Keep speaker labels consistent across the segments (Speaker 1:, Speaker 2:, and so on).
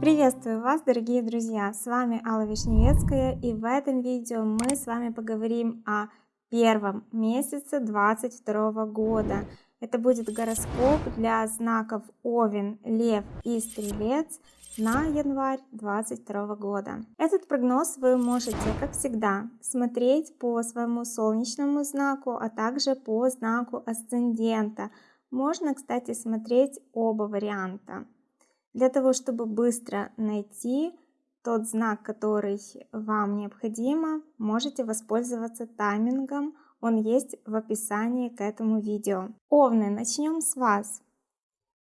Speaker 1: Приветствую вас, дорогие друзья! С вами Алла Вишневецкая и в этом видео мы с вами поговорим о первом месяце 22 года. Это будет гороскоп для знаков Овен, Лев и Стрелец на январь 2022 года. Этот прогноз вы можете, как всегда, смотреть по своему солнечному знаку, а также по знаку асцендента. Можно, кстати, смотреть оба варианта. Для того, чтобы быстро найти тот знак, который вам необходимо, можете воспользоваться таймингом. Он есть в описании к этому видео. Овны, начнем с вас.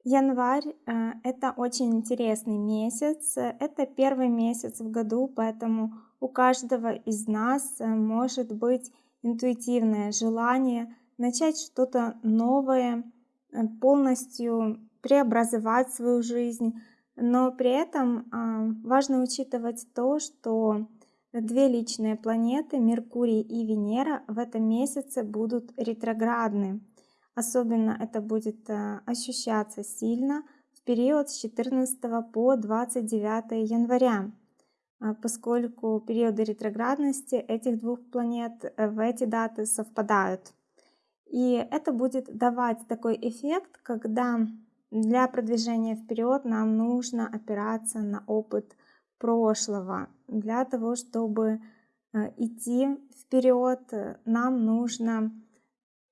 Speaker 1: Январь э, это очень интересный месяц. Это первый месяц в году, поэтому у каждого из нас э, может быть интуитивное желание начать что-то новое, полностью преобразовать свою жизнь. Но при этом а, важно учитывать то, что две личные планеты, Меркурий и Венера, в этом месяце будут ретроградны. Особенно это будет а, ощущаться сильно в период с 14 по 29 января, а, поскольку периоды ретроградности этих двух планет э, в эти даты совпадают. И это будет давать такой эффект, когда для продвижения вперед нам нужно опираться на опыт прошлого. Для того, чтобы э, идти вперед, нам нужно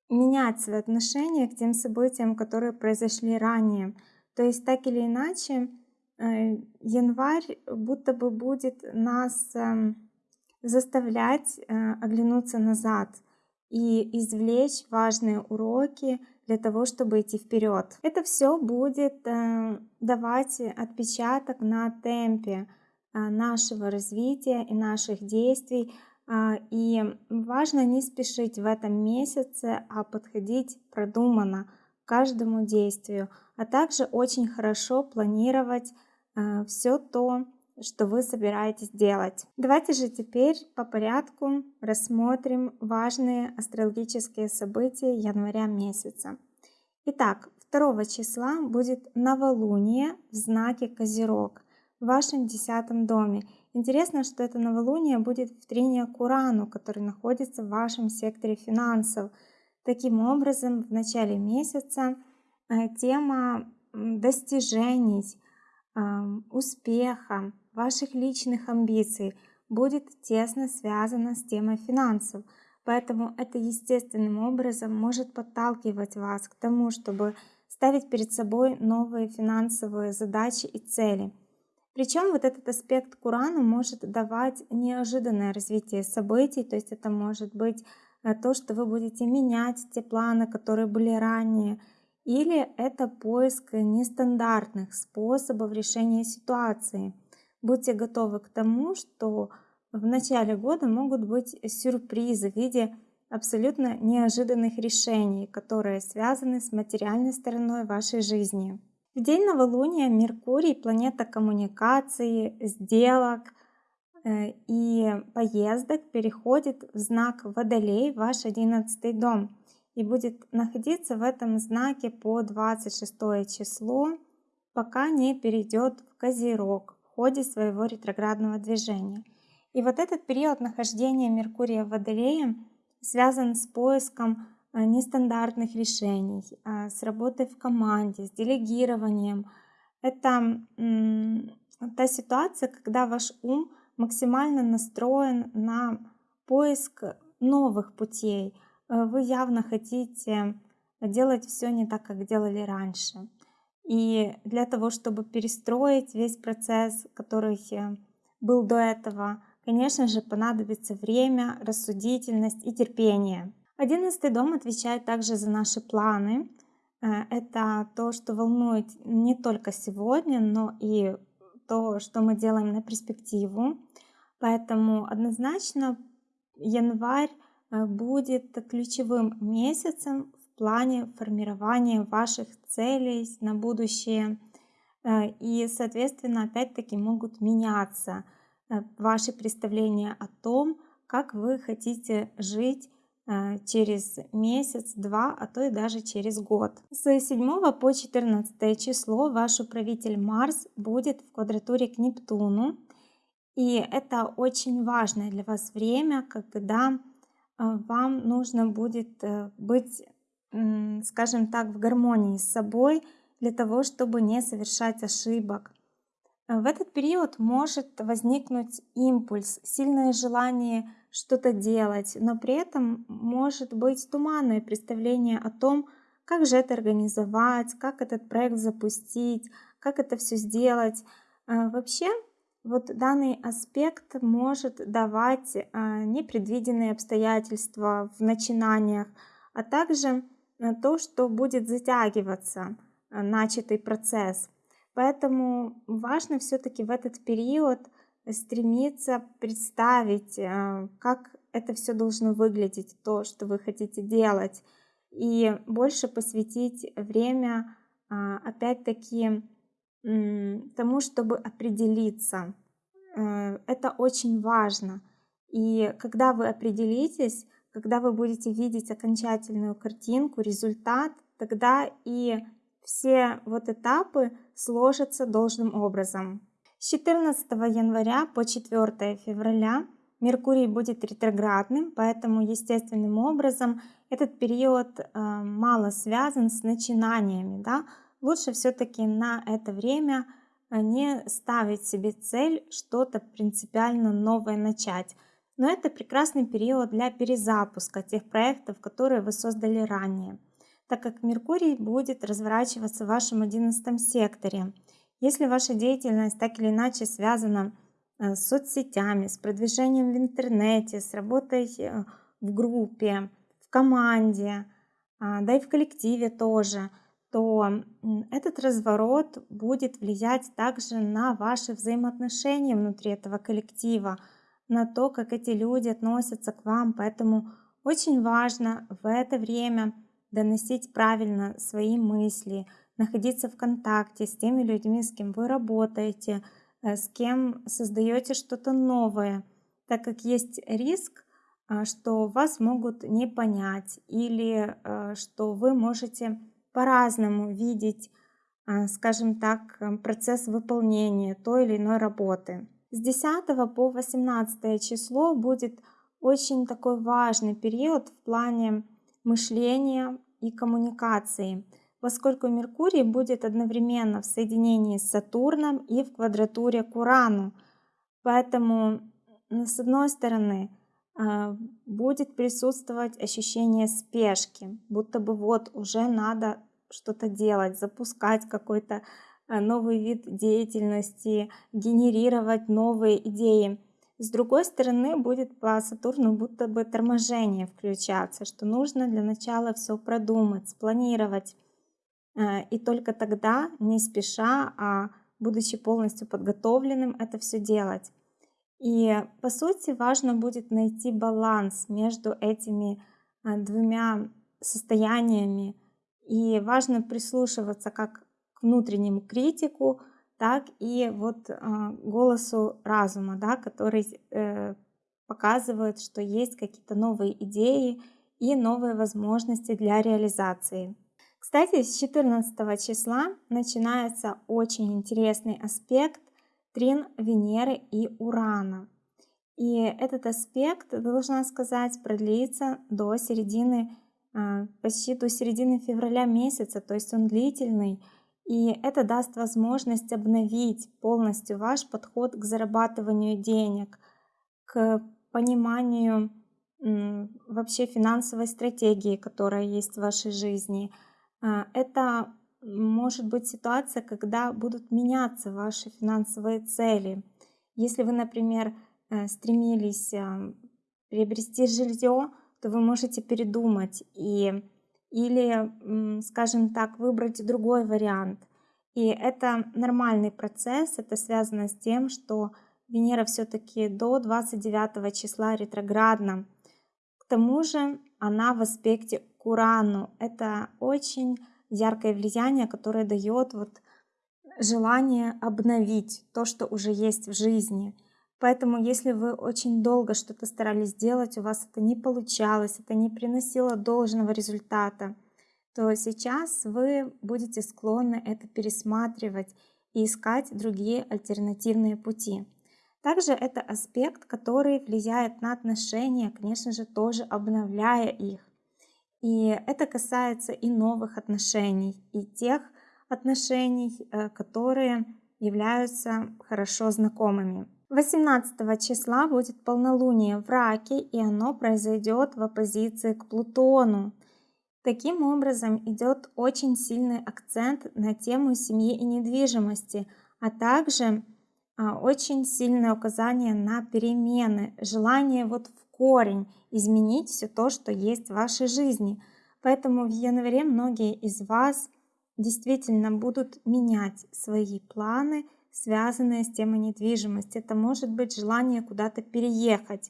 Speaker 1: менять свои отношения к тем событиям, которые произошли ранее. То есть так или иначе, э, январь будто бы будет нас эм, заставлять э, оглянуться назад и извлечь важные уроки, для того, чтобы идти вперед. Это все будет э, давать отпечаток на темпе э, нашего развития и наших действий. Э, и важно не спешить в этом месяце, а подходить продуманно к каждому действию, а также очень хорошо планировать все то, что вы собираетесь делать. Давайте же теперь по порядку рассмотрим важные астрологические события января месяца. Итак, 2 числа будет новолуние в знаке Козерог в вашем десятом доме. Интересно, что это новолуние будет в трине к Урану, который находится в вашем секторе финансов. Таким образом, в начале месяца э, тема достижений, успеха, ваших личных амбиций будет тесно связана с темой финансов. Поэтому это естественным образом может подталкивать вас к тому, чтобы ставить перед собой новые финансовые задачи и цели. Причем вот этот аспект Курана может давать неожиданное развитие событий, то есть это может быть э, то, что вы будете менять те планы, которые были ранее, или это поиск нестандартных способов решения ситуации. Будьте готовы к тому, что в начале года могут быть сюрпризы в виде абсолютно неожиданных решений, которые связаны с материальной стороной вашей жизни. В день новолуния Меркурий, планета коммуникации, сделок э, и поездок, переходит в знак Водолей, ваш одиннадцатый дом, и будет находиться в этом знаке по 26 число, пока не перейдет в Козерог ходе своего ретроградного движения. И вот этот период нахождения Меркурия в Водолее связан с поиском э, нестандартных решений, э, с работой в команде, с делегированием. Это та ситуация, когда ваш ум максимально настроен на поиск новых путей. Э, вы явно хотите делать все не так, как делали раньше. И для того, чтобы перестроить весь процесс, который был до этого, Конечно же, понадобится время, рассудительность и терпение. Одиннадцатый дом отвечает также за наши планы. Э, это то, что волнует не только сегодня, но и то, что мы делаем на перспективу. Поэтому однозначно январь э, будет ключевым месяцем в плане формирования ваших целей на будущее. Э, и, соответственно, опять-таки могут меняться Э, ваши представления о том, как вы хотите жить э, через месяц, два, а то и даже через год. С 7 по 14 число ваш управитель Марс будет в квадратуре к Нептуну. И это очень важное для вас время, когда вам нужно будет быть, скажем так, в гармонии с собой для того, чтобы не совершать ошибок. Э, в этот период может возникнуть импульс, сильное желание что-то делать, но при этом может быть туманное представление о том, как же это организовать, как этот проект запустить, как это все сделать. Вообще вот данный аспект может давать а, непредвиденные обстоятельства в начинаниях, а также а, то, что будет затягиваться а, начатый процесс. Поэтому важно все-таки в этот период стремиться представить, как это все должно выглядеть, то, что вы хотите делать, и больше посвятить время, опять-таки, тому, чтобы определиться. Э, это очень важно. И когда вы определитесь, когда вы будете видеть окончательную картинку, результат, тогда и все вот этапы сложатся должным образом. С 14 января по 4 февраля Меркурий будет ретроградным, поэтому естественным образом этот период э, мало связан с начинаниями. Да? лучше все-таки на это время а, не ставить себе цель что-то принципиально новое начать. Но это прекрасный период для перезапуска тех проектов, которые вы создали ранее, так как Меркурий будет разворачиваться в вашем 11 секторе. Если ваша деятельность так или иначе связана а, с соцсетями, с продвижением в интернете, с работой э, в группе, в команде, а, да и в коллективе тоже – то этот разворот будет влиять также на ваши взаимоотношения внутри этого коллектива, на то, как эти люди относятся к вам. Поэтому очень важно в это время доносить правильно свои мысли, находиться в контакте с теми людьми, с кем вы работаете, э, с кем создаете что-то новое, так как есть риск, э, что вас могут не понять или э, что вы можете по-разному видеть, скажем так, процесс выполнения той или иной работы. С 10 по 18 число будет очень такой важный период в плане мышления и коммуникации, поскольку Меркурий будет одновременно в соединении с Сатурном и в квадратуре к Урану. Поэтому, с одной стороны, а, будет присутствовать ощущение спешки, будто бы вот уже надо что-то делать, запускать какой-то новый вид деятельности, генерировать новые идеи. С другой стороны, будет по Сатурну будто бы торможение включаться, что нужно для начала все продумать, спланировать. Э, и только тогда, не спеша, а будучи полностью подготовленным, это все делать. И по сути важно будет найти баланс между этими а, двумя состояниями. И важно прислушиваться как внутреннему критику, так и вот а, голосу разума, да, который э, показывает, что есть какие-то новые идеи и новые возможности для реализации. Кстати, с 14 числа начинается очень интересный аспект трин Венеры и Урана. И этот аспект, должна сказать, продлится до середины, а, почти до середины февраля месяца, то есть он длительный. И это даст возможность обновить полностью ваш подход к зарабатыванию денег, к пониманию вообще финансовой стратегии, которая есть в вашей жизни. А, это может быть ситуация, когда будут меняться ваши финансовые цели. Если вы, например, э, стремились э, приобрести жилье, то вы можете передумать и или, скажем так, выбрать другой вариант. И это нормальный процесс, это связано с тем, что Венера все-таки до 29 числа ретроградна. К тому же она в аспекте к Урану. Это очень яркое влияние, которое дает вот желание обновить то, что уже есть в жизни. Поэтому, если вы очень долго что-то старались сделать, у вас это не получалось, это не приносило должного результата, то сейчас вы будете склонны это пересматривать и искать другие альтернативные пути. Также это аспект, который влияет на отношения, конечно же, тоже обновляя их. И это касается и новых отношений, и тех отношений, э, которые являются хорошо знакомыми. 18 числа будет полнолуние в Раке, и оно произойдет в оппозиции к Плутону. Таким образом идет очень сильный акцент на тему семьи и недвижимости, а также а, очень сильное указание на перемены, желание вот в корень изменить все то, что есть в вашей жизни. Поэтому в январе многие из вас действительно будут менять свои планы, связанные с темой недвижимости. Это может быть желание куда-то переехать,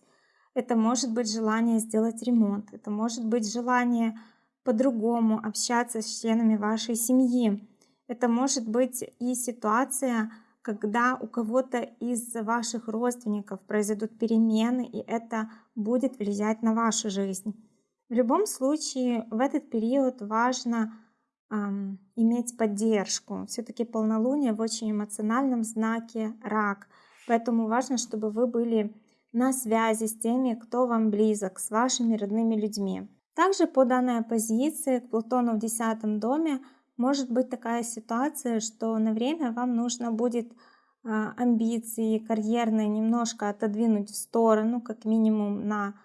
Speaker 1: это может быть желание сделать ремонт, это может быть желание по-другому общаться с членами вашей семьи. Это может быть и ситуация, когда у кого-то из ваших родственников произойдут перемены, и это будет влиять на вашу жизнь. В любом случае, в этот период важно иметь поддержку. Все-таки полнолуние в очень эмоциональном знаке рак. Поэтому важно, чтобы вы были на связи с теми, кто вам близок, с вашими родными людьми. Также по данной позиции к Плутону в десятом доме может быть такая ситуация, что на время вам нужно будет а, амбиции карьерные немножко отодвинуть в сторону, как минимум на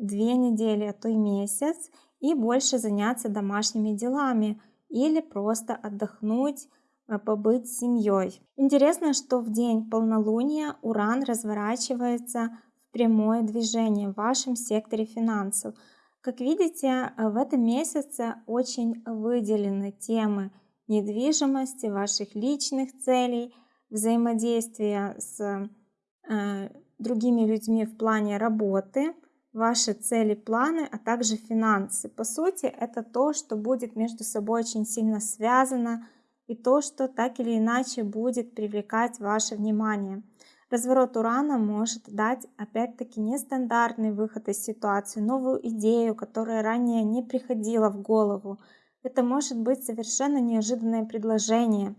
Speaker 1: две недели, а то и месяц, и больше заняться домашними делами или просто отдохнуть, а, побыть с семьей. Интересно, что в день полнолуния Уран разворачивается в прямое движение в вашем секторе финансов – как видите, э, в этом месяце очень выделены темы недвижимости, ваших личных целей, взаимодействия с э, другими людьми в плане работы, ваши цели, планы, а также финансы. По сути, это то, что будет между собой очень сильно связано и то, что так или иначе будет привлекать ваше внимание. Разворот Урана может дать опять-таки нестандартный выход из ситуации, новую идею, которая ранее не приходила в голову. Это может быть совершенно неожиданное предложение.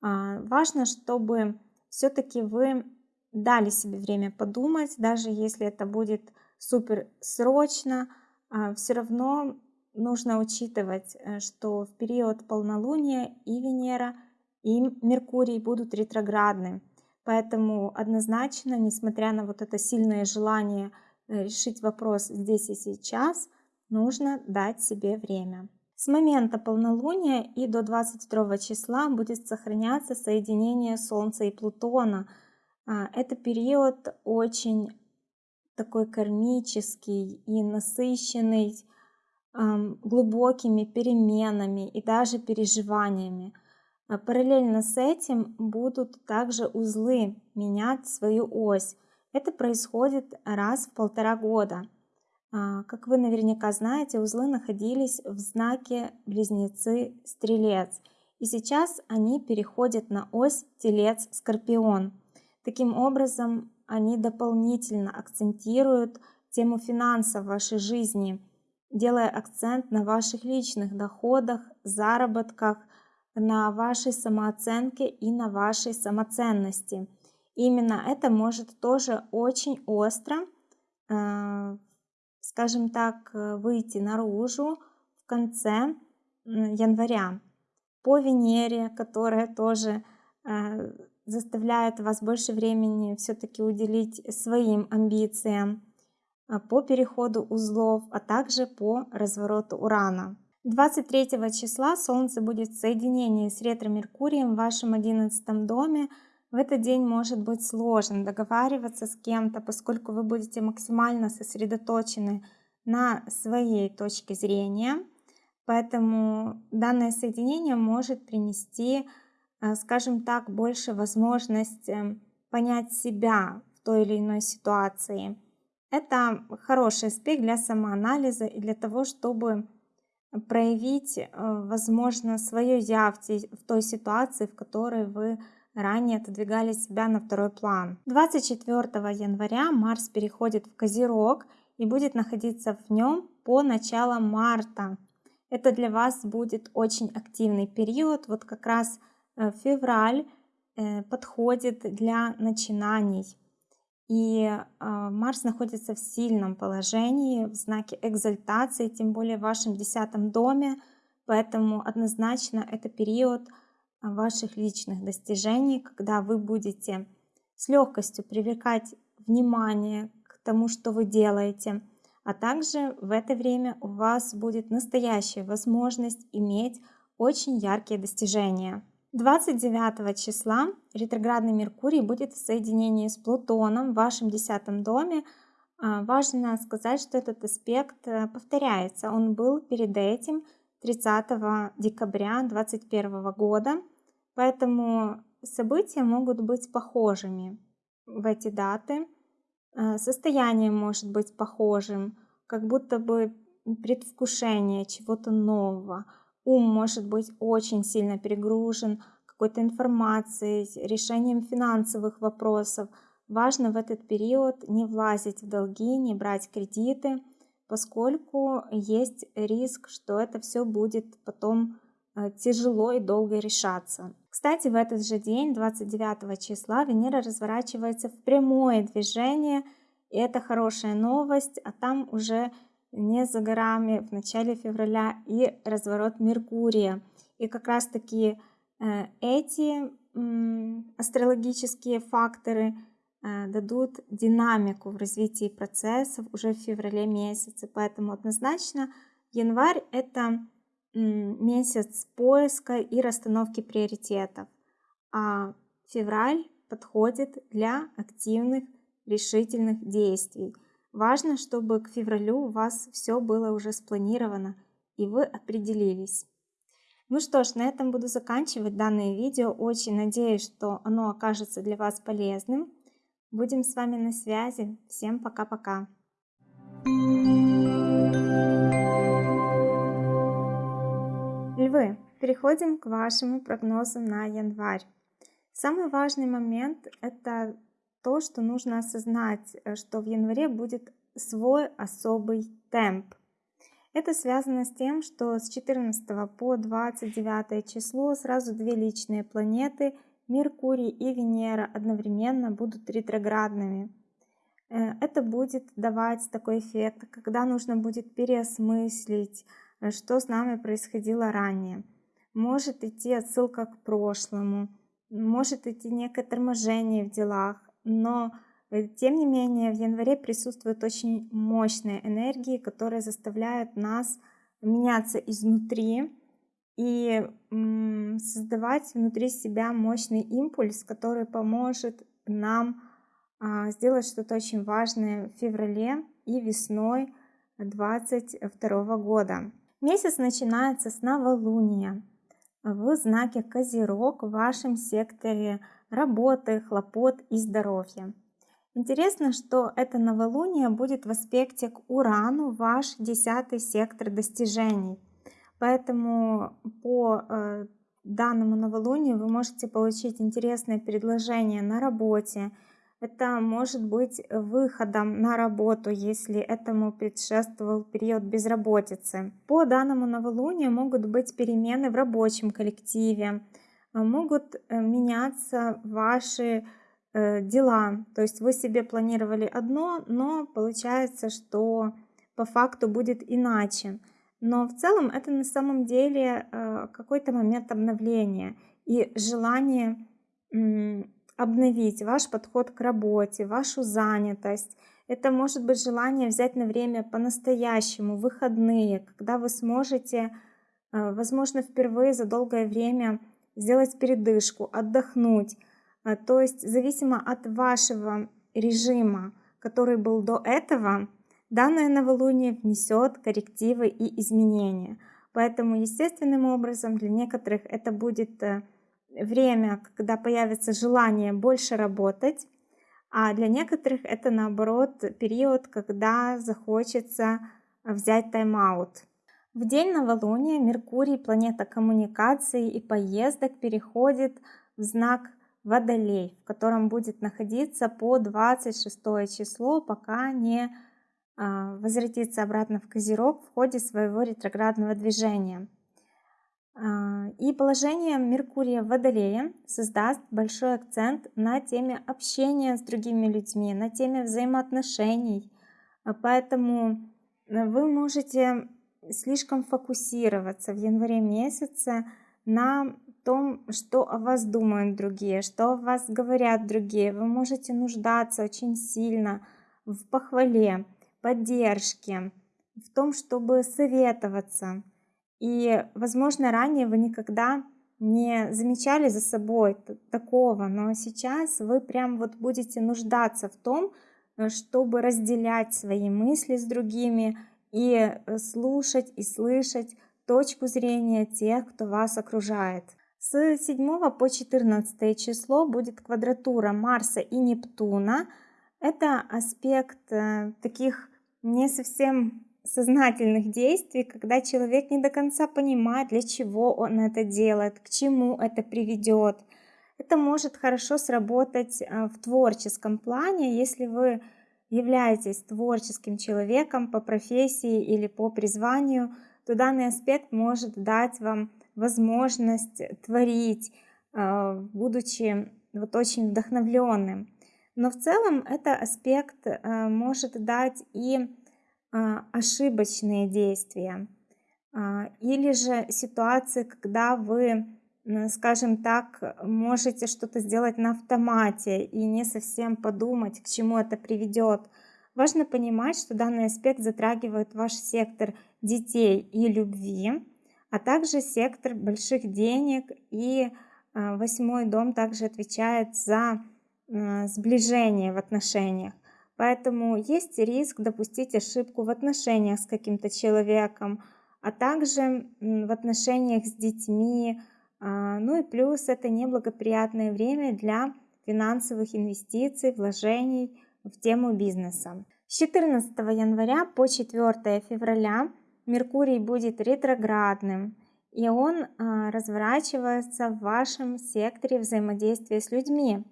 Speaker 1: А, важно, чтобы все-таки вы дали себе время подумать, даже если это будет супер срочно, а, все равно нужно учитывать, э, что в период полнолуния и Венера, и Меркурий будут ретроградны. Поэтому однозначно, несмотря на вот это сильное желание э, решить вопрос здесь и сейчас, нужно дать себе время. С момента полнолуния и до 22 числа будет сохраняться соединение Солнца и Плутона. А, это период очень такой кармический и насыщенный глубокими переменами и даже переживаниями. А параллельно с этим будут также узлы менять свою ось. Это происходит раз в полтора года. А, как вы наверняка знаете, узлы находились в знаке Близнецы-Стрелец. И сейчас они переходят на ось Телец-Скорпион. Таким образом, они дополнительно акцентируют тему финансов в вашей жизни, делая акцент на ваших личных доходах, заработках, на вашей самооценке и на вашей самоценности. Именно это может тоже очень остро, э, скажем так, выйти наружу в конце января по Венере, которая тоже э, заставляет вас больше времени все-таки уделить своим амбициям, э, по переходу узлов, а также по развороту Урана. 23 числа Солнце будет в соединении с ретро-меркурием в вашем 11 доме. В этот день может быть сложно договариваться с кем-то, поскольку вы будете максимально сосредоточены на своей точке зрения. Поэтому данное соединение может принести, скажем так, больше возможности понять себя в той или иной ситуации. Это хороший аспект для самоанализа и для того, чтобы проявить, э, возможно, свое я в той ситуации, в которой вы ранее отодвигали себя на второй план. 24 января Марс переходит в Козерог и будет находиться в нем по начало марта. Это для вас будет очень активный период. Вот как раз э, февраль э, подходит для начинаний. И э, Марс находится в сильном положении, в знаке экзальтации, тем более в вашем десятом доме. Поэтому однозначно это период ваших личных достижений, когда вы будете с легкостью привлекать внимание к тому, что вы делаете, а также в это время у вас будет настоящая возможность иметь очень яркие достижения. 29 числа ретроградный Меркурий будет в соединении с Плутоном в вашем десятом доме. А, важно сказать, что этот аспект э, повторяется. Он был перед этим 30 декабря 2021 года. Поэтому события могут быть похожими в эти даты. Э, состояние может быть похожим, как будто бы предвкушение чего-то нового. Ум может быть очень сильно перегружен какой-то информацией, решением финансовых вопросов. Важно в этот период не влазить в долги, не брать кредиты, поскольку есть риск, что это все будет потом э, тяжело и долго решаться. Кстати, в этот же день, 29 числа, Венера разворачивается в прямое движение, и это хорошая новость, а там уже не за горами в начале февраля и разворот Меркурия. И как раз таки э, эти астрологические факторы э, дадут динамику в развитии процессов уже в феврале месяце. Поэтому однозначно январь это месяц поиска и расстановки приоритетов, а февраль подходит для активных решительных действий. Важно, чтобы к февралю у вас все было уже спланировано и вы определились. Ну что ж, на этом буду заканчивать данное видео. Очень надеюсь, что оно окажется для вас полезным. Будем с вами на связи. Всем пока-пока. Львы, переходим к вашему прогнозу на январь. Самый важный момент – это то, что нужно осознать, э, что в январе будет свой особый темп. Это связано с тем, что с 14 по 29 число сразу две личные планеты, Меркурий и Венера, одновременно будут ретроградными. Э, это будет давать такой эффект, когда нужно будет переосмыслить, Э, что с нами происходило ранее. Может идти отсылка к прошлому, может идти некое торможение в делах, но э, тем не менее в январе присутствуют очень мощные энергии, которые заставляют нас меняться изнутри и создавать внутри себя мощный импульс, который поможет нам а, сделать что-то очень важное в феврале и весной 2022 года. Месяц начинается с новолуния в знаке Козерог в вашем секторе работы, хлопот и здоровья. Интересно, что это новолуние будет в аспекте к Урану, ваш десятый сектор достижений. Поэтому по э, данному новолунию вы можете получить интересное предложение на работе, это может быть выходом на работу, если этому предшествовал период безработицы. По данному новолунию могут быть перемены в рабочем коллективе, могут э, меняться ваши э, дела. То есть вы себе планировали одно, но получается, что по факту будет иначе. Но в целом это на самом деле э, какой-то момент обновления и желание обновить ваш подход к работе, вашу занятость. Это может быть желание взять на время по-настоящему, выходные, когда вы сможете, э, возможно, впервые за долгое время сделать передышку, отдохнуть. Э, то есть зависимо от вашего режима, который был до этого, данное новолуние внесет коррективы и изменения. Поэтому естественным образом для некоторых это будет э, время, когда появится желание больше работать, а для некоторых это наоборот период, когда захочется взять тайм-аут. В день новолуния Меркурий, планета коммуникации и поездок, переходит в знак Водолей, в котором будет находиться по 26 число, пока не а, возвратится обратно в Козерог в ходе своего ретроградного движения. А, и положение Меркурия в Водолее создаст большой акцент на теме общения с другими людьми, на теме взаимоотношений. Поэтому э, вы можете слишком фокусироваться в январе месяце на том, что о вас думают другие, что о вас говорят другие. Вы можете нуждаться очень сильно в похвале, поддержке, в том, чтобы советоваться. И, возможно, ранее вы никогда не замечали за собой такого, но сейчас вы прям вот будете нуждаться в том, э, чтобы разделять свои мысли с другими и э, слушать и слышать точку зрения тех, кто вас окружает. С 7 по 14 число будет квадратура Марса и Нептуна. Это аспект э, таких не совсем сознательных действий, когда человек не до конца понимает, для чего он это делает, к чему это приведет. Это может хорошо сработать э, в творческом плане, если вы являетесь творческим человеком по профессии или по призванию, то данный аспект может дать вам возможность творить, э, будучи вот очень вдохновленным. Но в целом это аспект э, может дать и э, ошибочные действия или же ситуации, когда вы, скажем так, можете что-то сделать на автомате и не совсем подумать, к чему это приведет. Важно понимать, что данный аспект затрагивает ваш сектор детей и любви, а также сектор больших денег и а, восьмой дом также отвечает за а, сближение в отношениях. Поэтому есть риск допустить ошибку в отношениях с каким-то человеком, а также в отношениях с детьми. А, ну и плюс это неблагоприятное время для финансовых инвестиций, вложений в тему бизнеса. С 14 января по 4 февраля Меркурий будет ретроградным, и он а, разворачивается в вашем секторе взаимодействия с людьми.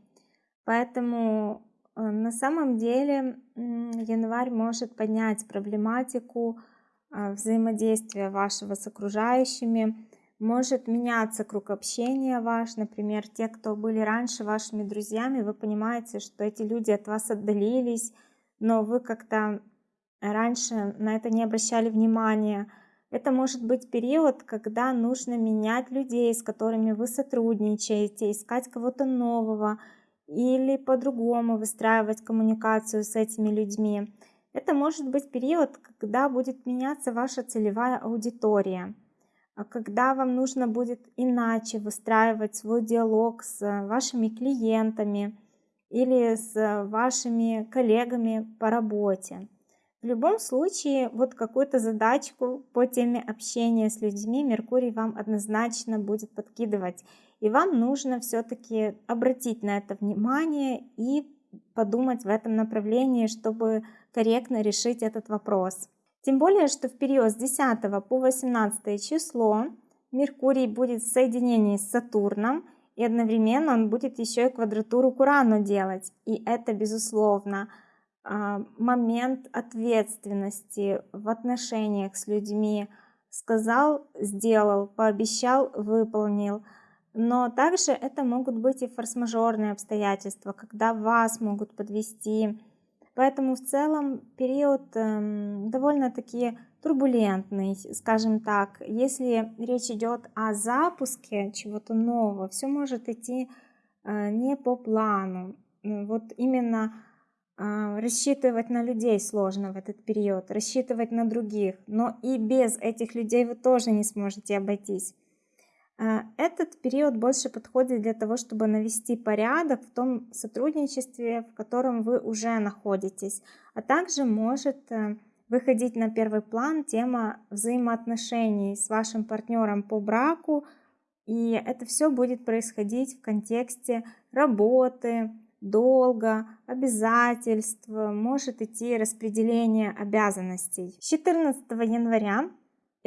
Speaker 1: Поэтому а, на самом деле январь может поднять проблематику а, взаимодействия вашего с окружающими, может меняться круг общения ваш, например, те, кто были раньше вашими друзьями, вы понимаете, что эти люди от вас отдалились, но вы как-то раньше на это не обращали внимания. Это может быть период, когда нужно менять людей, с которыми вы сотрудничаете, искать кого-то нового или по-другому выстраивать коммуникацию с этими людьми. Это может быть период, когда будет меняться ваша целевая аудитория, когда вам нужно будет иначе выстраивать свой диалог с вашими клиентами или с вашими коллегами по работе. В любом случае, вот какую-то задачку по теме общения с людьми Меркурий вам однозначно будет подкидывать. И вам нужно все-таки обратить на это внимание и подумать в этом направлении, чтобы корректно решить этот вопрос. Тем более, что в период с 10 по 18 число Меркурий будет в соединении с Сатурном, и одновременно он будет еще и квадратуру к Урану делать. И это, безусловно, а, момент ответственности в отношениях с людьми. Сказал, сделал, пообещал, выполнил. Но также это могут быть и форс-мажорные обстоятельства, когда вас могут подвести. Поэтому в целом период эм, довольно-таки турбулентный, скажем так. Если речь идет о запуске чего-то нового, все может идти э, не по плану. Вот именно а, рассчитывать на людей сложно в этот период, рассчитывать на других, но и без этих людей вы тоже не сможете обойтись. А, этот период больше подходит для того, чтобы навести порядок в том сотрудничестве, в котором вы уже находитесь, а также может э, выходить на первый план тема взаимоотношений с вашим партнером по браку, и это все будет происходить в контексте работы, долга, обязательств, может идти распределение обязанностей. С 14 января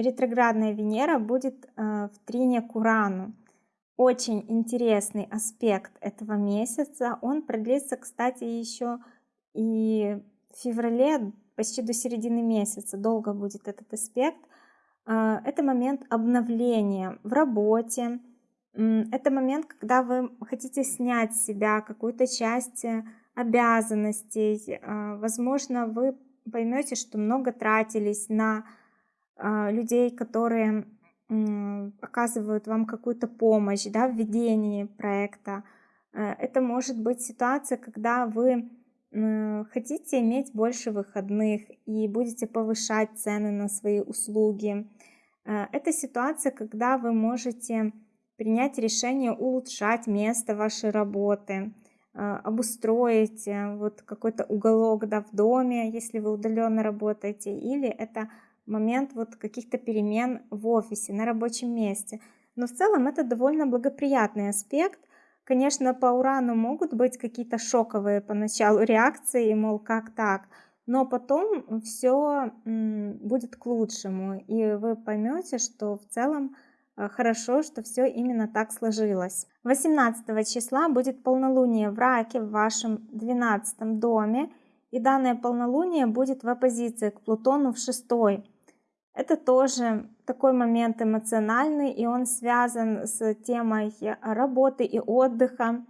Speaker 1: ретроградная Венера будет э, в трине к Урану. очень интересный аспект этого месяца. Он продлится, кстати, еще и в феврале, почти до середины месяца. Долго будет этот аспект. А, это момент обновления в работе. Это момент, когда вы хотите снять с себя какую-то часть э, обязанностей. Возможно, вы поймете, что много тратились на людей, которые оказывают вам какую-то помощь да, в ведении проекта. Э, это может быть ситуация, когда вы хотите иметь больше выходных и будете повышать цены на свои услуги. Э, это ситуация, когда вы можете принять решение улучшать место вашей работы, э, обустроить э, вот какой-то уголок да, в доме, если вы удаленно работаете, или это момент вот каких-то перемен в офисе, на рабочем месте. Но в целом это довольно благоприятный аспект, Конечно, по урану могут быть какие-то шоковые поначалу реакции, мол, как так, но потом все будет к лучшему, и вы поймете, что в целом э, хорошо, что все именно так сложилось. 18 числа будет полнолуние в раке в вашем 12 доме, и данное полнолуние будет в оппозиции к Плутону в шестой. Это тоже такой момент эмоциональный, и он связан с темой работы и отдыха,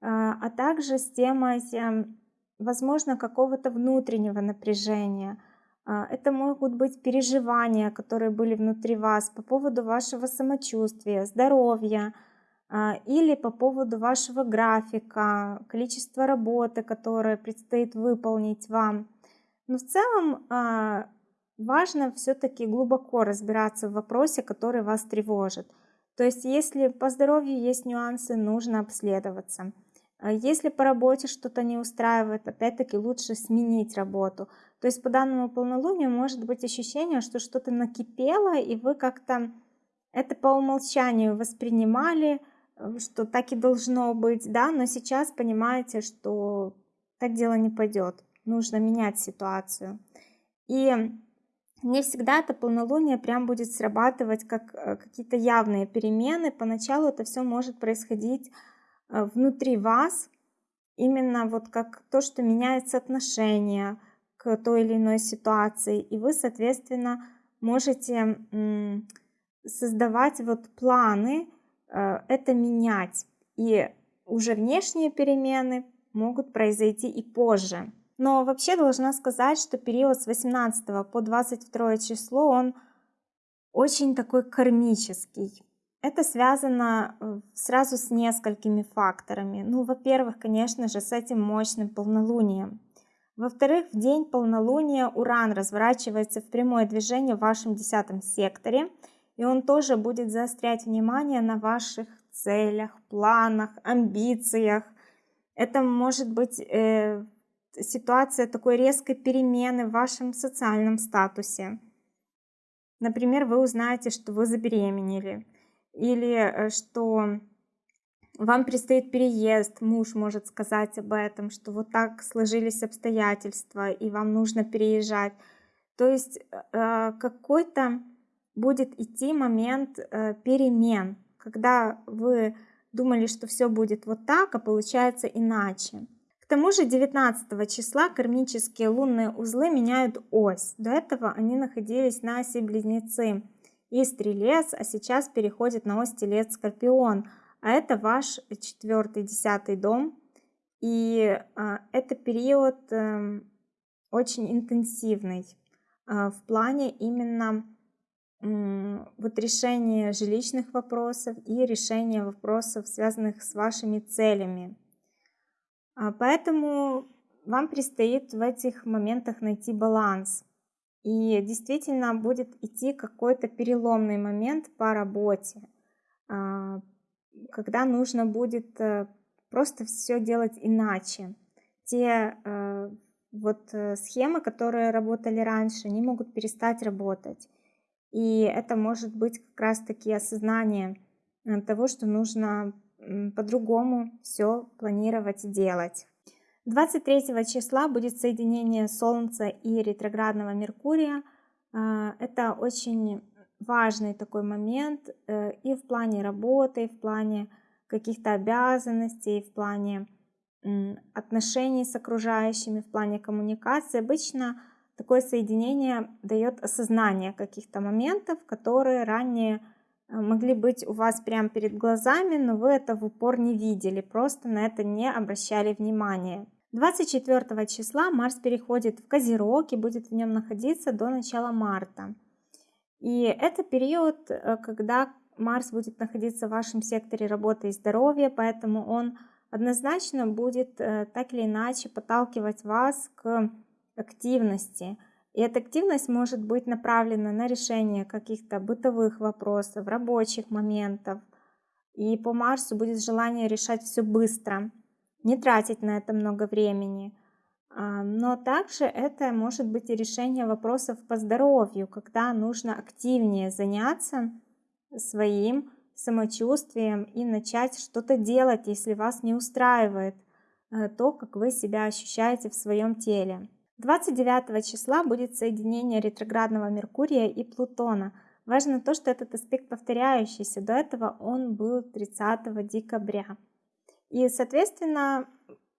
Speaker 1: а, а также с темой, эм, возможно, какого-то внутреннего напряжения. А, это могут быть переживания, которые были внутри вас по поводу вашего самочувствия, здоровья, а, или по поводу вашего графика, количества работы, которое предстоит выполнить вам. Но в целом важно все-таки глубоко разбираться в вопросе, который вас тревожит. То есть, если по здоровью есть нюансы, нужно обследоваться. А если по работе что-то не устраивает, опять-таки лучше сменить работу. То есть по данному полнолунию может быть ощущение, что что-то накипело, и вы как-то это по умолчанию воспринимали, э, что так и должно быть, да, но сейчас понимаете, что так дело не пойдет, нужно менять ситуацию. И не всегда это полнолуние прям будет срабатывать как э, какие-то явные перемены. Поначалу это все может происходить э, внутри вас, именно вот как то, что меняется отношение к той или иной ситуации. И вы, соответственно, можете создавать вот планы, э, это менять. И уже внешние перемены могут произойти и позже. Но вообще должна сказать, что период с 18 по 22 число, он очень такой кармический. Это связано э, сразу с несколькими факторами. Ну, во-первых, конечно же, с этим мощным полнолунием. Во-вторых, в день полнолуния Уран разворачивается в прямое движение в вашем десятом секторе, и он тоже будет заострять внимание на ваших целях, планах, амбициях. Это может быть э, ситуация такой резкой перемены в вашем социальном статусе. Например, вы узнаете, что вы забеременели, или э, что вам предстоит переезд, муж может сказать об этом, что вот так сложились обстоятельства, и вам нужно переезжать. То есть э, какой-то будет идти момент э, перемен, когда вы думали, что все будет вот так, а получается иначе. К тому же 19 числа кармические лунные узлы меняют ось. До этого они находились на оси Близнецы и Стрелец, а сейчас переходят на ось Телец Скорпион. А это ваш четвертый, десятый дом. И а, это период а, очень интенсивный а, в плане именно вот решения жилищных вопросов и решения вопросов, связанных с вашими целями. А, поэтому вам предстоит в этих моментах найти баланс. И действительно будет идти какой-то переломный момент по работе, а, когда нужно будет э, просто все делать иначе. Те э, вот э, схемы, которые работали раньше, они могут перестать работать. И это может быть как раз-таки осознание того, что нужно по-другому все планировать и делать. 23 числа будет соединение Солнца и ретроградного Меркурия. А, это очень важный такой момент э, и в плане работы, и в плане каких-то обязанностей, и в плане отношений с окружающими, в плане коммуникации. Обычно такое соединение дает осознание каких-то моментов, которые ранее могли быть у вас прямо перед глазами, но вы это в упор не видели, просто на это не обращали внимания. 24 числа Марс переходит в Козерог и будет в нем находиться до начала марта. И это период, э, когда Марс будет находиться в вашем секторе работы и здоровья, поэтому он однозначно будет э, так или иначе подталкивать вас к активности. И эта активность может быть направлена на решение каких-то бытовых вопросов, рабочих моментов. И по Марсу будет желание решать все быстро, не тратить на это много времени. А, но также это может быть и решение вопросов по здоровью, когда нужно активнее заняться своим самочувствием и начать что-то делать, если вас не устраивает э, то, как вы себя ощущаете в своем теле. 29 числа будет соединение ретроградного Меркурия и Плутона. Важно то, что этот аспект повторяющийся. До этого он был 30 декабря. И, соответственно,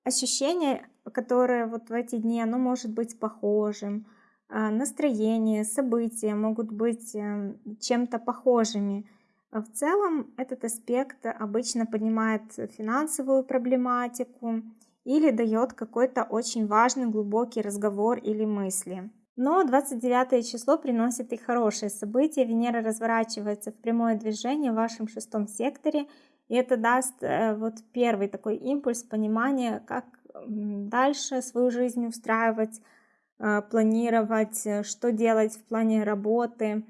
Speaker 1: ощущение, которое вот в эти дни, оно может быть похожим. А, настроение, события могут быть эм, чем-то похожими. В целом этот аспект обычно поднимает финансовую проблематику, или дает какой-то очень важный глубокий разговор или мысли. Но 29 число приносит и хорошие события. Венера разворачивается в прямое движение в вашем шестом секторе. И это даст э, вот первый такой импульс понимания, как дальше свою жизнь устраивать, э, планировать, э, что делать в плане работы.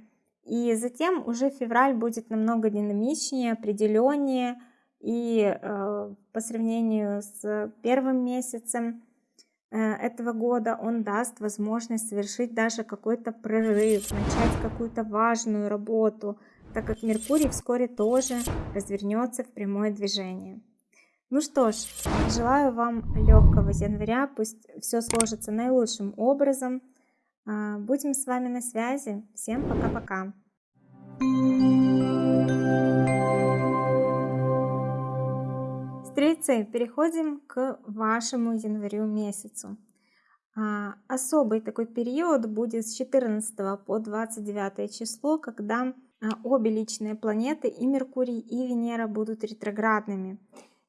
Speaker 1: И затем уже февраль будет намного динамичнее, определеннее, и э, по сравнению с первым месяцем э, этого года он даст возможность совершить даже какой-то прорыв, начать какую-то важную работу, так как Меркурий вскоре тоже развернется в прямое движение. Ну что ж, желаю вам легкого января, пусть все сложится наилучшим образом. Э, будем с вами на связи. Всем пока-пока. Стрельцы, переходим к вашему январю месяцу. А, особый такой период будет с 14 по 29 число, когда а, обе личные планеты, и Меркурий, и Венера будут ретроградными.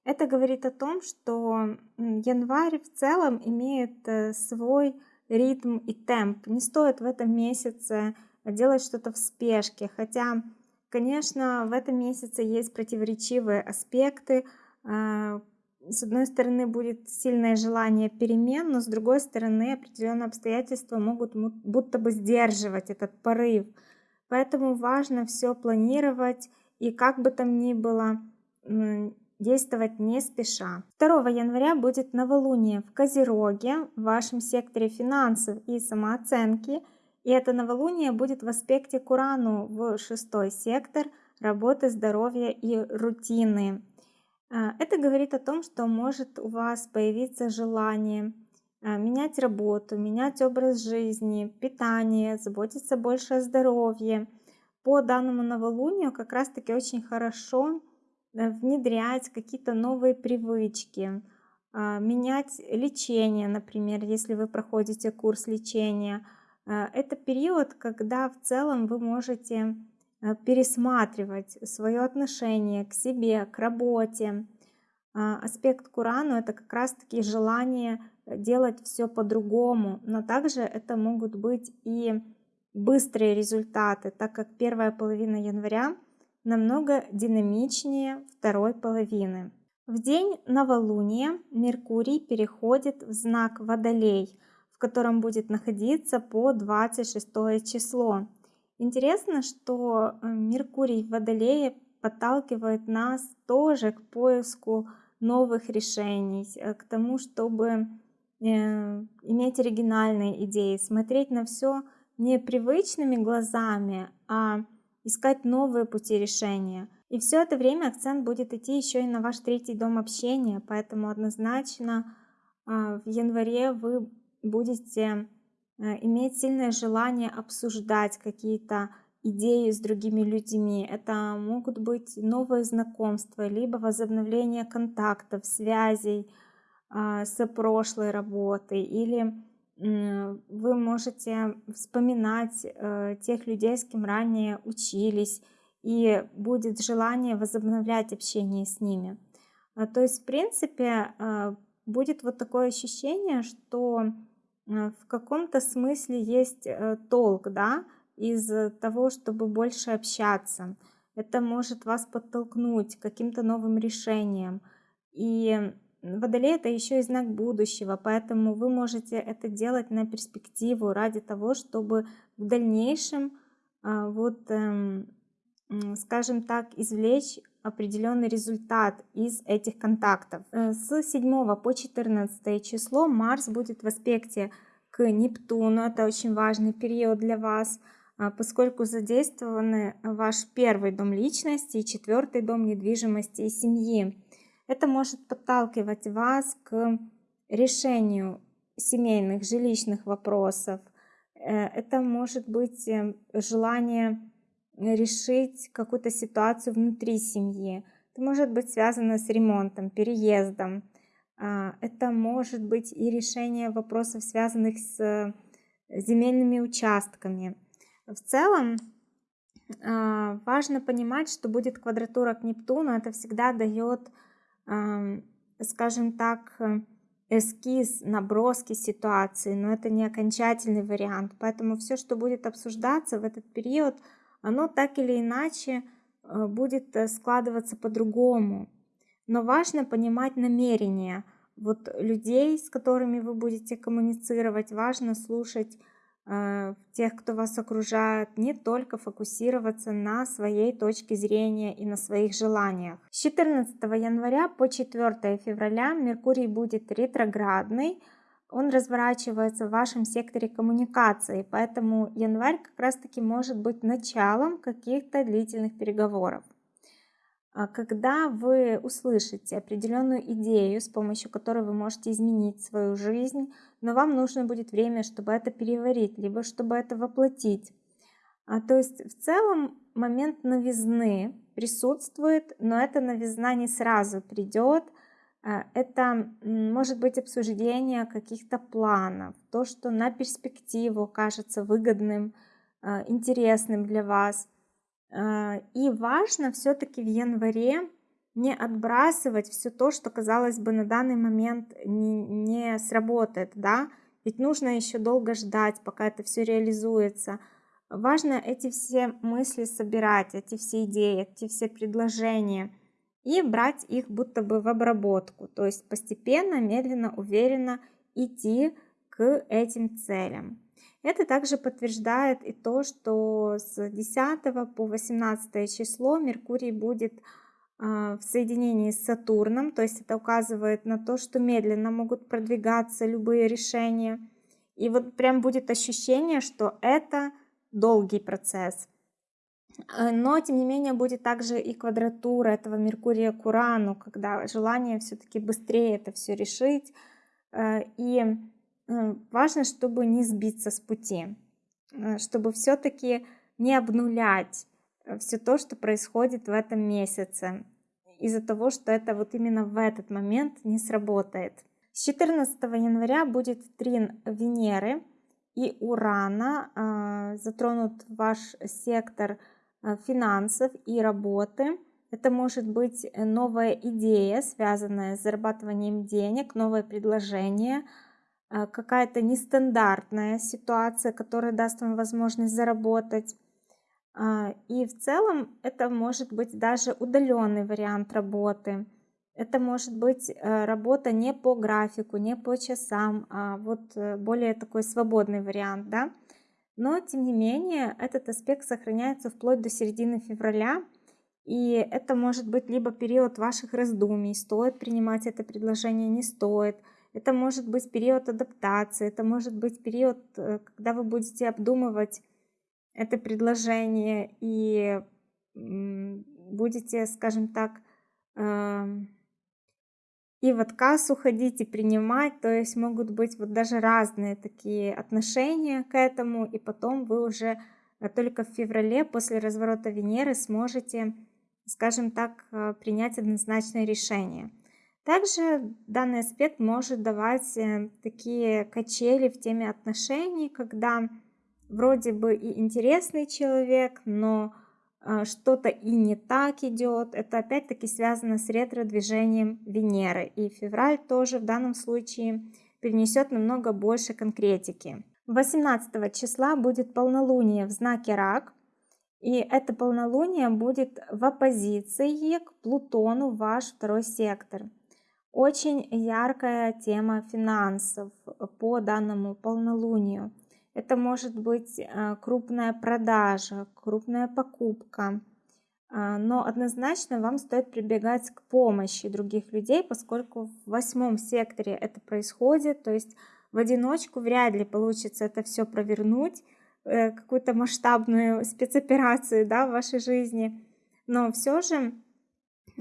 Speaker 1: Это говорит о том, что январь в целом имеет э, свой ритм и темп. Не стоит в этом месяце делать что-то в спешке, хотя, конечно, в этом месяце есть противоречивые аспекты, с одной стороны будет сильное желание перемен, но с другой стороны определенные обстоятельства могут будто бы сдерживать этот порыв. Поэтому важно все планировать и как бы там ни было действовать не спеша. 2 января будет новолуние в Козероге, в вашем секторе финансов и самооценки. И это новолуние будет в аспекте к Урану в шестой сектор работы, здоровья и рутины. А, это говорит о том, что может у вас появиться желание а, менять работу, менять образ жизни, питание, заботиться больше о здоровье. По данному новолунию как раз-таки очень хорошо э, внедрять какие-то новые привычки, а, менять лечение, например, если вы проходите курс лечения. Это период, когда в целом вы можете пересматривать свое отношение к себе, к работе. А, аспект к Урану это как раз таки желание э, делать все по-другому, но также это могут быть и быстрые результаты, так как первая половина января намного динамичнее второй половины. В день новолуния Меркурий переходит в знак Водолей, в котором будет находиться по 26 число. Интересно, что э, Меркурий в Водолее подталкивает нас тоже к поиску новых решений, э, к тому, чтобы э, иметь оригинальные идеи, смотреть на все не привычными глазами, а искать новые пути решения. И все это время акцент будет идти еще и на ваш третий дом общения, поэтому однозначно в январе вы будете иметь сильное желание обсуждать какие-то идеи с другими людьми, это могут быть новые знакомства, либо возобновление контактов, связей а, с прошлой работой, или вы можете вспоминать э, тех людей, с кем ранее учились, и будет желание возобновлять общение с ними. А, то есть, в принципе, а, будет вот такое ощущение, что в каком-то смысле есть э, толк, да, из того, чтобы больше общаться. Это может вас подтолкнуть к каким-то новым решениям. И Водолей это еще и знак будущего, поэтому вы можете это делать на перспективу ради того, чтобы в дальнейшем вот, эм, скажем так, извлечь определенный результат из этих контактов. Э, с 7 по 14 число Марс будет в аспекте к Нептуну, это очень важный период для вас, а, поскольку задействованы ваш первый дом личности и четвертый дом недвижимости и семьи. Это может подталкивать вас к решению семейных, жилищных вопросов. Э, это может быть э, желание решить какую-то ситуацию внутри семьи. Это может быть связано с ремонтом, переездом. А, это может быть и решение вопросов, связанных с земельными участками. В целом, а, важно понимать, что будет квадратура к Нептуну. Это всегда дает скажем так, э, эскиз, наброски ситуации, но это не окончательный вариант. Поэтому все, что будет обсуждаться в этот период, оно так или иначе э, будет э, складываться по-другому. Но важно понимать намерения вот людей, с которыми вы будете коммуницировать. Важно слушать Э, тех, кто вас окружает, не только фокусироваться на своей точке зрения и на своих желаниях. С 14 января по 4 февраля Меркурий будет ретроградный, он разворачивается в вашем секторе коммуникации, поэтому январь как раз таки может быть началом каких-то длительных переговоров. А когда вы услышите определенную идею, с помощью которой вы можете изменить свою жизнь, но вам нужно будет время, чтобы это переварить, либо чтобы это воплотить. А, то есть в целом момент новизны присутствует, но эта новизна не сразу придет. А, это может быть обсуждение каких-то планов, то, что на перспективу кажется выгодным, а, интересным для вас – а, и важно все-таки в январе не отбрасывать все то, что, казалось бы, на данный момент не, не сработает, да, ведь нужно еще долго ждать, пока это все реализуется. Важно эти все мысли собирать, эти все идеи, эти все предложения и брать их будто бы в обработку, то есть постепенно, медленно, уверенно идти к этим целям. Это также подтверждает и то, что с 10 по 18 число Меркурий будет а, в соединении с Сатурном, то есть это указывает на то, что медленно могут продвигаться любые решения. И вот прям будет ощущение, что это долгий процесс. Э, но, тем не менее, будет также и квадратура этого Меркурия к Урану, когда желание все-таки быстрее это все решить. Э, и Э, важно, чтобы не сбиться с пути, чтобы все-таки не обнулять все то, что происходит в этом месяце, из-за того, что это вот именно в этот момент не сработает. С 14 января будет трин Венеры и Урана, затронут ваш сектор финансов и работы. Это может быть новая идея, связанная с зарабатыванием денег, новое предложение – Э, какая-то нестандартная ситуация, которая даст вам возможность заработать. А, и в целом это может быть даже удаленный вариант работы. Это может быть э, работа не по графику, не по часам, а вот э, более такой свободный вариант, да. Но, тем не менее, этот аспект сохраняется вплоть до середины февраля, и это может быть либо период ваших раздумий, стоит принимать это предложение, не стоит – это может быть период адаптации, это может быть период, э, когда вы будете обдумывать это предложение и будете, скажем так, эм, и в отказ уходить, и принимать, то есть могут быть вот даже разные такие отношения к этому, и потом вы уже только в феврале после разворота Венеры сможете, скажем так, э, принять однозначное решение. Также данный аспект может давать э, такие качели в теме отношений, когда вроде бы и интересный человек, но э, что-то и не так идет. Это опять-таки связано с ретро-движением Венеры. И февраль тоже в данном случае перенесет намного больше конкретики. 18 числа будет полнолуние в знаке Рак. И это полнолуние будет в оппозиции к Плутону, ваш второй сектор. Очень яркая тема финансов по данному полнолунию. Это может быть э, крупная продажа, крупная покупка. А, но однозначно вам стоит прибегать к помощи других людей, поскольку в восьмом секторе это происходит. То есть в одиночку вряд ли получится это все провернуть, э, какую-то масштабную спецоперацию да, в вашей жизни. Но все же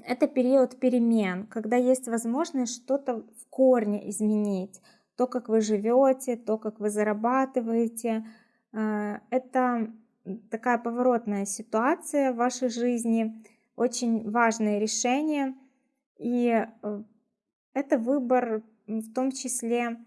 Speaker 1: это период перемен, когда есть возможность что-то в корне изменить. То, как вы живете, то, как вы зарабатываете. Э, это такая поворотная ситуация в вашей жизни, очень важное решение. И э, это выбор в том числе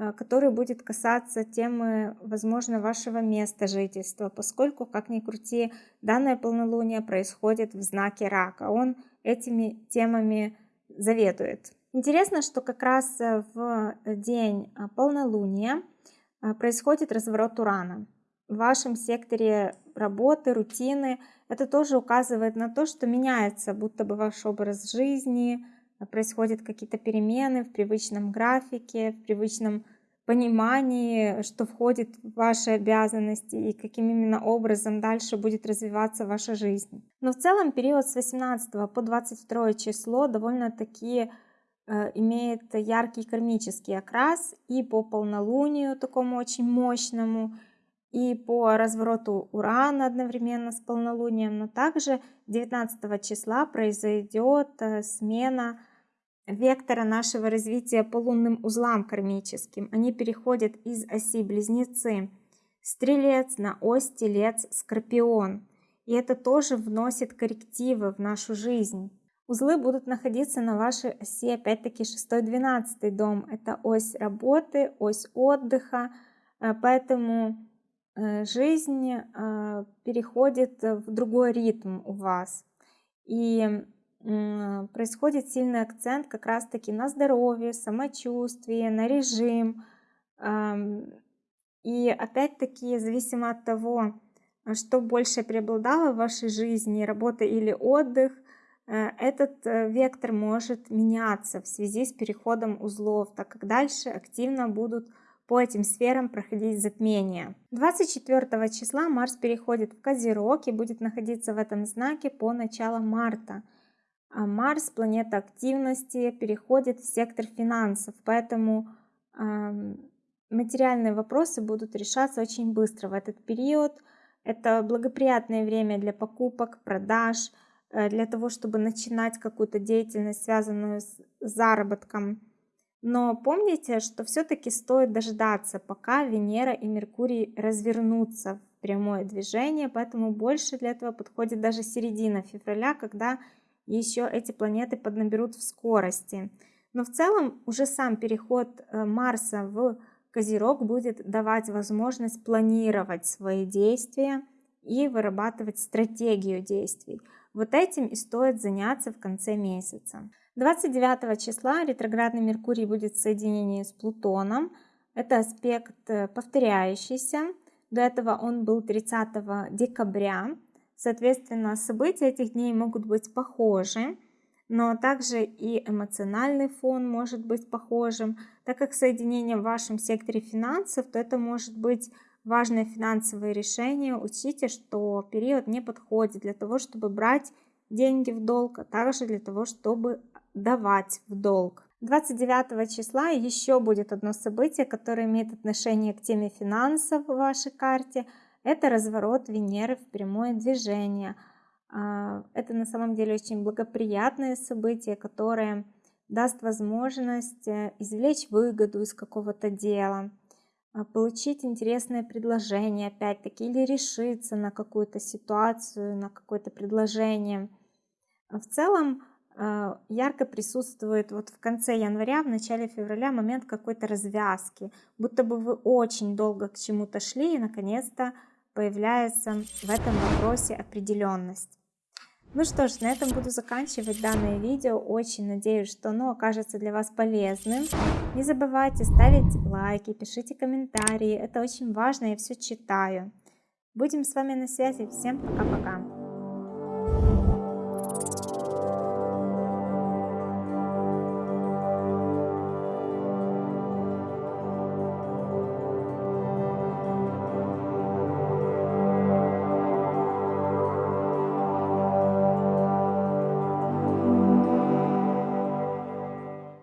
Speaker 1: Э, который будет касаться темы, возможно, вашего места жительства, поскольку, как ни крути, данное полнолуние происходит в знаке рака. Он этими темами заведует. Интересно, что как раз э, в день э, полнолуния происходит разворот Урана. В вашем секторе работы, рутины это тоже указывает на то, что меняется будто бы ваш образ жизни, происходят какие-то перемены в привычном графике, в привычном понимании, что входит в ваши обязанности и каким именно образом дальше будет развиваться ваша жизнь. Но в целом период с 18 по 22 число довольно-таки э, имеет яркий кармический окрас и по полнолунию такому очень мощному, и по развороту Урана одновременно с полнолунием, но также 19 числа произойдет э, смена вектора нашего развития по лунным узлам кармическим. Они переходят из оси Близнецы, Стрелец на ось Телец, Скорпион. И это тоже вносит коррективы в нашу жизнь. Узлы будут находиться на вашей оси, опять-таки, 6-12 дом. Это ось работы, ось отдыха. Э, поэтому э, жизнь э, переходит в другой ритм у вас. И происходит сильный акцент как раз-таки на здоровье, самочувствие, на режим. И опять-таки, зависимо от того, что больше преобладало в вашей жизни, работа или отдых, этот э, вектор может меняться в связи с переходом узлов, так как дальше активно будут по этим сферам проходить затмения. 24 числа Марс переходит в Козерог и будет находиться в этом знаке по началу марта. А Марс, планета активности, переходит в сектор финансов, поэтому э, материальные вопросы будут решаться очень быстро в этот период. Это благоприятное время для покупок, продаж, э, для того, чтобы начинать какую-то деятельность, связанную с заработком. Но помните, что все-таки стоит дождаться, пока Венера и Меркурий развернутся в прямое движение, поэтому больше для этого подходит даже середина февраля, когда еще эти планеты поднаберут в скорости. Но в целом уже сам переход э, Марса в Козерог будет давать возможность планировать свои действия и вырабатывать стратегию действий. Вот этим и стоит заняться в конце месяца. 29 числа ретроградный Меркурий будет в соединении с Плутоном. Это аспект э, повторяющийся. До этого он был 30 декабря. Соответственно, события этих дней могут быть похожи, но также и эмоциональный фон может быть похожим. Так как соединение в вашем секторе финансов, то это может быть важное финансовое решение. Учтите, что период не подходит для того, чтобы брать деньги в долг, а также для того, чтобы давать в долг. 29 числа еще будет одно событие, которое имеет отношение к теме финансов в вашей карте – это разворот Венеры в прямое движение. А, это на самом деле очень благоприятное событие, которое даст возможность э, извлечь выгоду из какого-то дела. А, получить интересное предложение опять-таки или решиться на какую-то ситуацию, на какое-то предложение. А в целом а, ярко присутствует вот в конце января, в начале февраля момент какой-то развязки, будто бы вы очень долго к чему-то шли и наконец-то появляется в этом вопросе определенность. Ну что ж, на этом буду заканчивать данное видео. Очень надеюсь, что оно окажется для вас полезным. Не забывайте ставить лайки, пишите комментарии. Это очень важно, я все читаю. Будем с вами на связи. Всем пока-пока.